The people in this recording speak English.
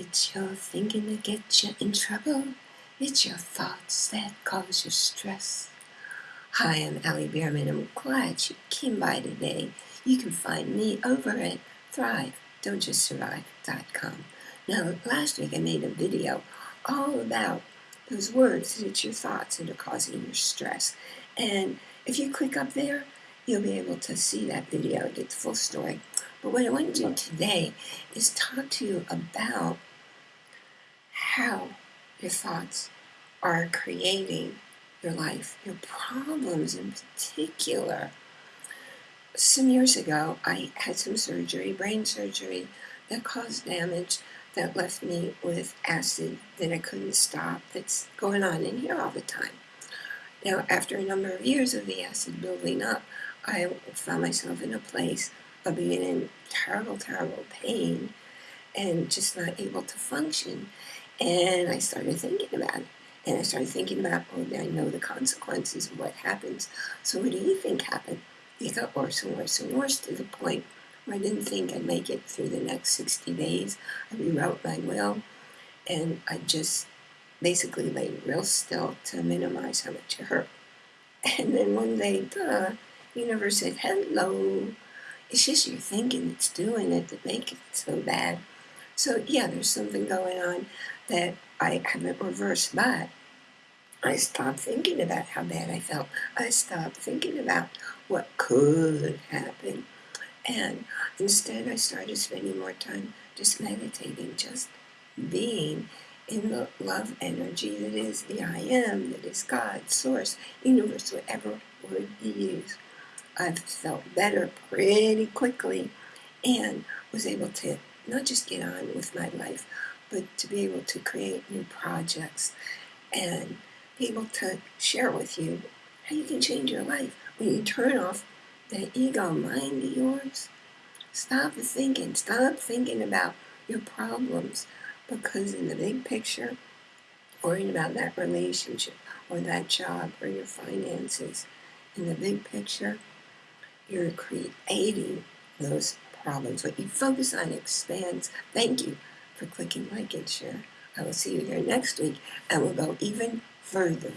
It's your thinking that gets you in trouble. It's your thoughts that cause you stress. Hi, I'm Allie Bierman. I'm glad you came by today. You can find me over at thrive.don'tjustsurvive.com. Now, last week I made a video all about those words that it's your thoughts that are causing your stress. And if you click up there, you'll be able to see that video, get the full story. But what I want to do today is talk to you about how your thoughts are creating your life, your problems in particular. Some years ago, I had some surgery, brain surgery, that caused damage that left me with acid that I couldn't stop that's going on in here all the time. Now, after a number of years of the acid building up, I found myself in a place of being in terrible, terrible pain and just not able to function. And I started thinking about it. And I started thinking about, oh, I know the consequences of what happens. So what do you think happened? It got worse and worse and worse to the point where I didn't think I'd make it through the next 60 days. I rewrote my will and I just basically lay real still to minimize how much it hurt. And then one day, the universe said, hello, it's just your thinking that's doing it that make it so bad. So yeah, there's something going on that I haven't reversed, but I stopped thinking about how bad I felt. I stopped thinking about what could happen. And instead I started spending more time just meditating, just being in the love energy that is the I am, that is God, source, universe, whatever word you use. I've felt better pretty quickly and was able to not just get on with my life, but to be able to create new projects and be able to share with you how you can change your life when you turn off that ego mind of yours. Stop thinking, stop thinking about your problems because in the big picture, worrying about that relationship or that job or your finances, in the big picture, you're creating those problems. What you focus on expands. Thank you for clicking like and share. I will see you here next week and we'll go even further.